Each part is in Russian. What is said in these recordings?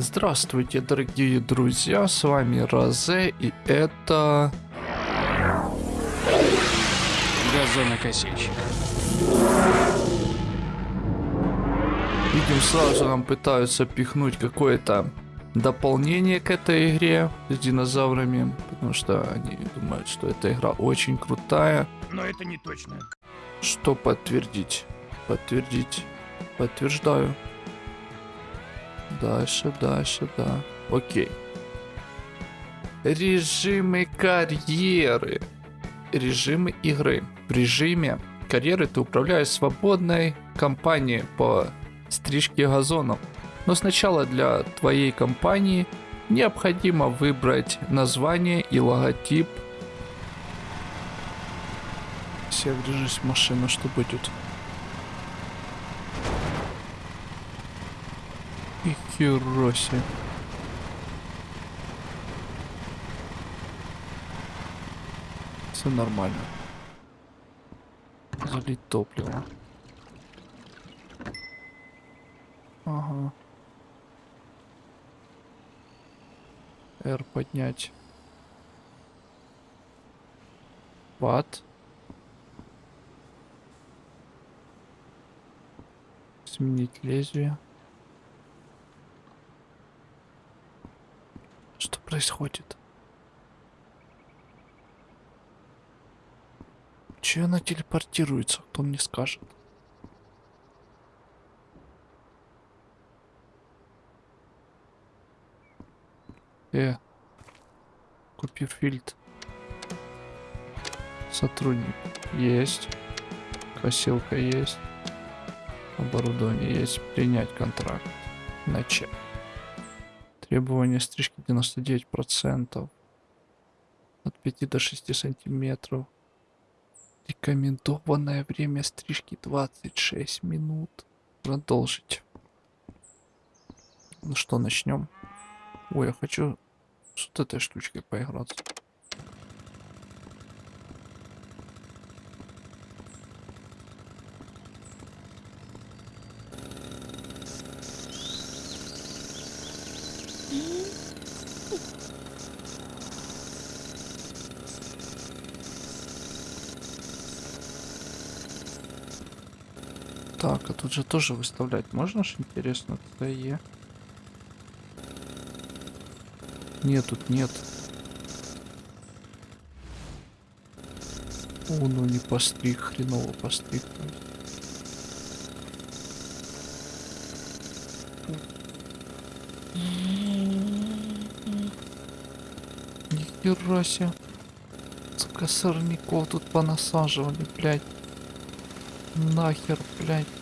Здравствуйте, дорогие друзья, с вами Розе, и это... Газонокосильщик. Видим, сразу нам пытаются пихнуть какое-то дополнение к этой игре с динозаврами, потому что они думают, что эта игра очень крутая. Но это не точно. Что подтвердить? Подтвердить. Подтверждаю. Дальше, дальше, да. Окей. Режимы карьеры. Режимы игры. В режиме карьеры ты управляешь свободной компанией по стрижке газонов. Но сначала для твоей компании необходимо выбрать название и логотип. Все, врежись в машину, что будет? И себе. Все нормально. Залить топливо. Ага. R поднять. Ват. Сменить лезвие. Что происходит? Че она телепортируется? Кто мне скажет? Э, Купифильд. Сотрудник есть. Косилка есть. Оборудование есть. Принять контракт. Начать. Требование стрижки 99%. От 5 до 6 сантиметров. Рекомендованное время стрижки 26 минут. Продолжить. Ну что, начнем. Ой, я хочу с вот этой штучкой поиграться. Так, а тут же тоже выставлять можно ж интересно, ТЕ. Нет, тут нет. О, ну не постриг, хреново постриг. Нихера себе. Сука, сорняков тут понасаживали, блядь. Нахер, блядь.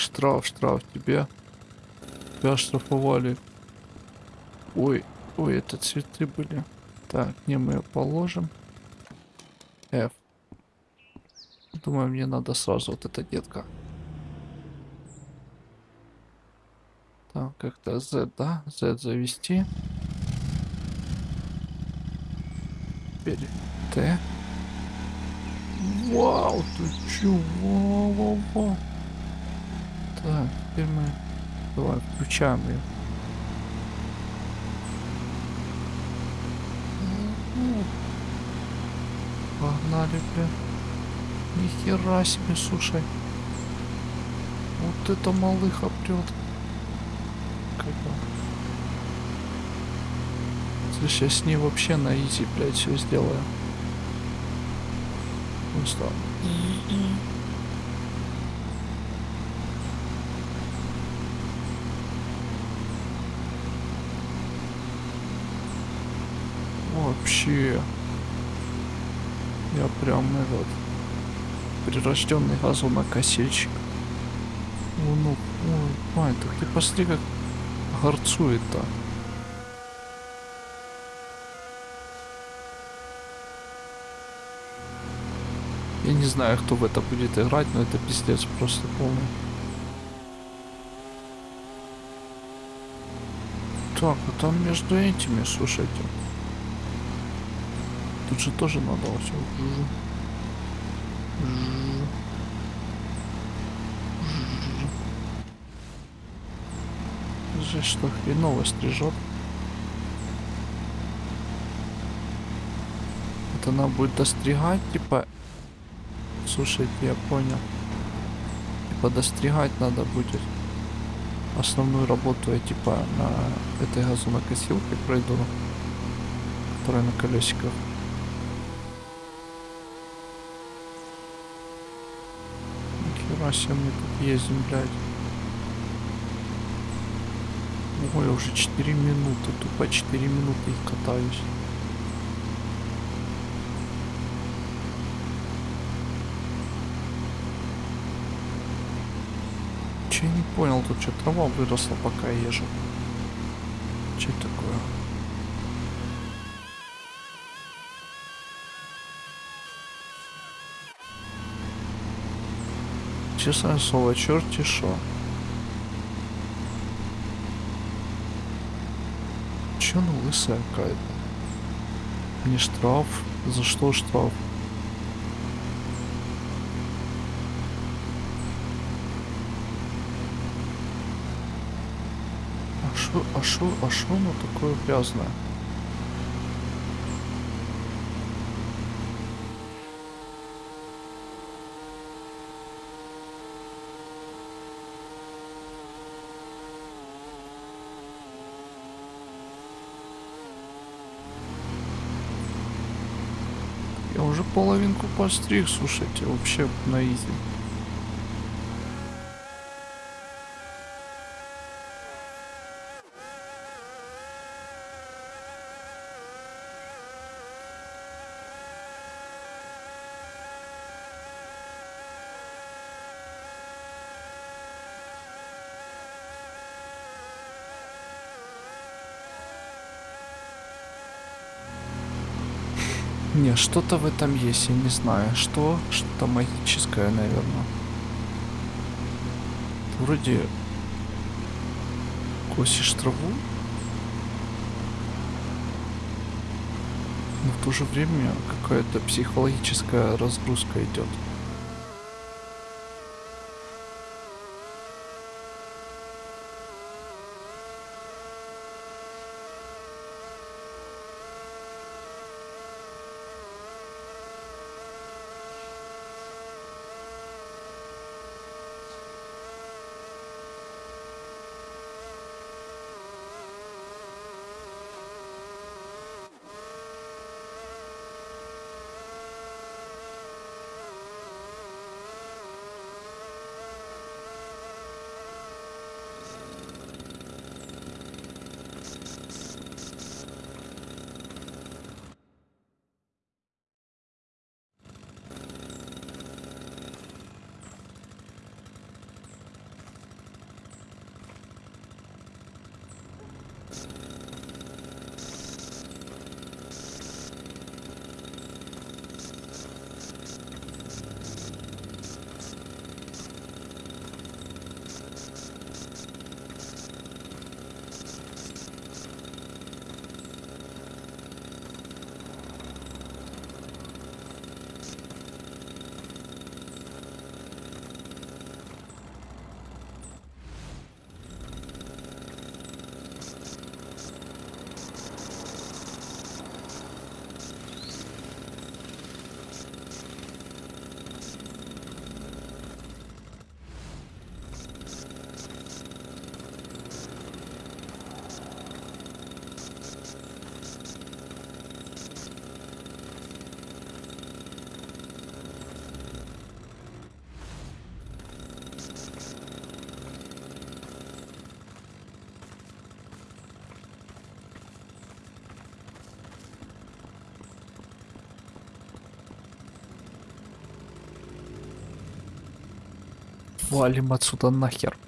Штраф, штраф тебе. Тебя штрафовали. Ой, ой, это цветы были. Так, не мы ее положим. F. Думаю, мне надо сразу вот эта детка. Так, как-то Z, да? Z завести. Теперь Т. Вау, ты чё? Вау, вау, вау. Так, теперь мы... Давай, включаем ее. Погнали, бля. Нихера себе, слушай. Вот это малыха прет. Как Слушай, я с ней вообще на изи, блядь, все сделаю. Ну? Вообще. Я прям этот прирожденный газонокосильщик. О, ну, ой, мать, так ты посмотри, как горцует-то. Я не знаю, кто в это будет играть, но это пиздец просто полный. Так, а там между этими, слушайте тут же тоже надо все. Жесть, что хреново стрижет. Это она будет достригать, типа... Слушайте, я понял. Типа достригать надо будет. Основную работу я типа на этой газонокосилке пройду. Которая на колесиках. Себе мы тут ездим, блядь. Ой, уже 4 минуты, тупо 4 минуты и катаюсь. Че я не понял, тут что трава выросла, пока езжу. Че такое? Честное слово, черти шо. Че она лысая какая-то? Не штраф? За что штраф? А шо, а шо, а шо оно такое грязное? Я уже половинку постриг, слушайте, вообще на изи. Не, что-то в этом есть, я не знаю. Что? Что-то магическое, наверное. Вроде косишь траву, но в то же время какая-то психологическая разгрузка идет. Валим отсюда нахер.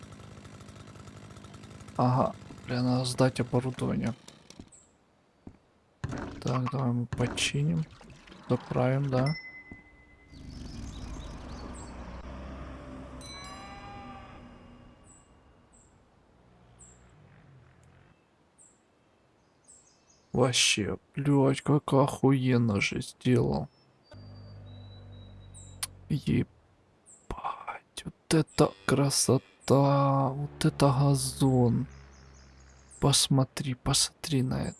Ага, бля, надо сдать оборудование. Так, давай мы починим. Заправим, да. Вообще, блядь, как охуенно же сделал. Вот это красота, вот это газон. посмотри, посмотри на это.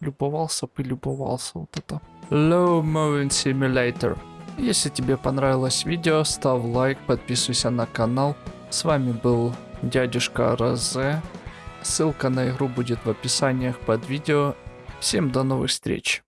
Любовался бы, любовался вот это. Low Moving Simulator. Если тебе понравилось видео, ставь лайк, подписывайся на канал. С вами был дядюшка Розе. Ссылка на игру будет в описаниях под видео. Всем до новых встреч.